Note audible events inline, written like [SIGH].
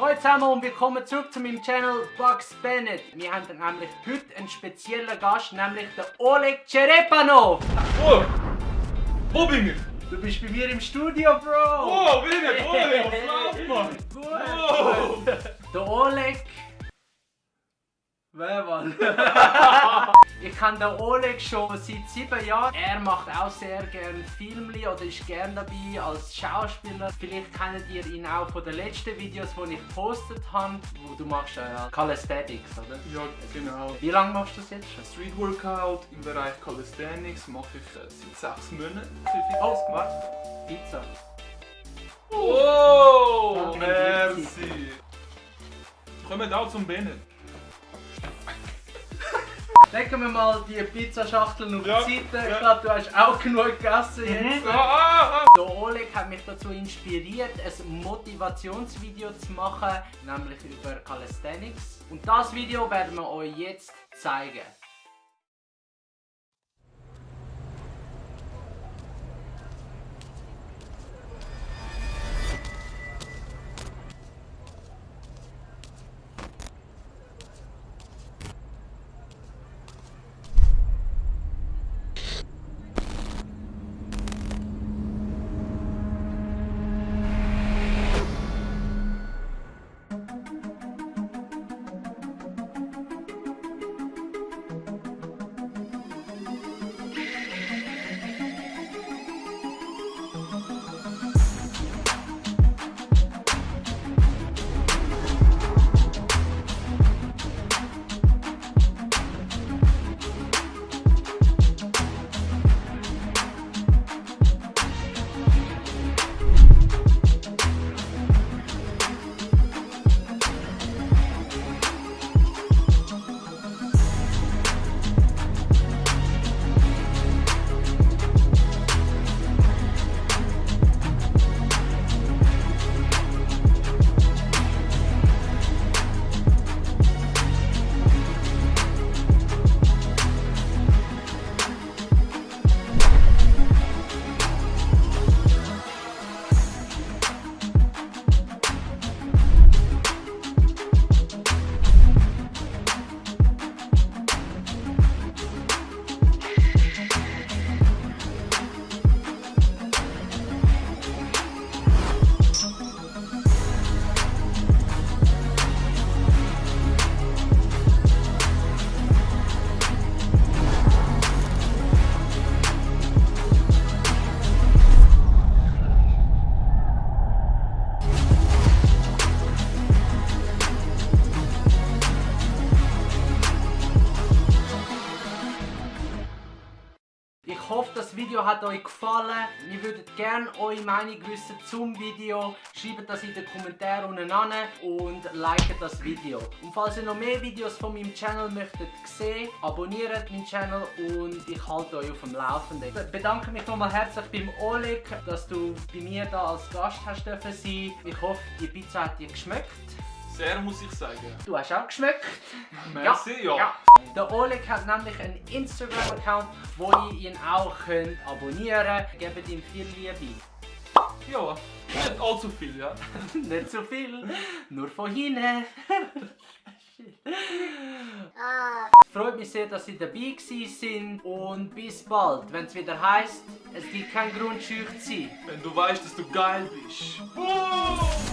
Hallo zusammen und willkommen zurück zu meinem Channel Bugs Bennett. Wir haben nämlich heute einen speziellen Gast, nämlich den Oleg Cherepanov. Oh! Wo bin ich? Du bist bei mir im Studio, Bro. Oh, bin ich? Oleg, was läuft, [LAUGHS] Mann? Gut. Oh! Der Oleg. Wer Mann? [LAUGHS] ich kenne den Oleg schon seit sieben Jahren. Er macht auch sehr gerne Filme oder ist gerne dabei als Schauspieler. Vielleicht kennt ihr ihn auch von den letzten Videos, die ich gepostet habe. Wo du machst ja Calisthenics, oder? Ja, genau. Wie lange machst du das jetzt schon? Street Workout im Bereich Calisthenics mache ich äh, seit sechs Monaten. Oh, Fitness gemacht. warte. Pizza. Oh! Danke, Merci! Kommt auch zum Bennett. Legen wir mal die Pizzaschachteln auf Ja, die Seite. Ich glaube, du hast auch genug gegessen jetzt. Ah, ah, ah. Der Oleg hat mich dazu inspiriert, ein Motivationsvideo zu machen, nämlich über Calisthenics. Und das Video werden wir euch jetzt zeigen. Hoffe, das Video hat euch gefallen. Wir würden gerne eure Meinung wissen zum Video. Schreibt das in den Kommentaren unten an und liked das Video. Und falls ihr noch mehr Videos von meinem Channel möchtet sehen, abonniert meinen Channel und ich halte euch auf dem Laufenden. Ich bedanke mich nochmal herzlich beim Oleg, dass du bei mir da als Gast hast dürfen sein. Ich hoffe, die Pizza hat dir geschmeckt. Sehr muss ich sagen. Du hast auch geschmeckt. Merci, ja. Der Oleg hat nämlich einen Instagram-Account, wo ihr ihn auch könnt abonnieren könnt. Gebt ihm viel Liebe. Ja, nicht allzu viel, ja. [LAUGHS] Nicht so viel, nur von hinten. Freut mich sehr, dass ihr dabei sind und bis bald, wenn es wieder heißt, es gibt keinen Grund schüch zu sein. Wenn du weißt, dass du geil bist. Oh!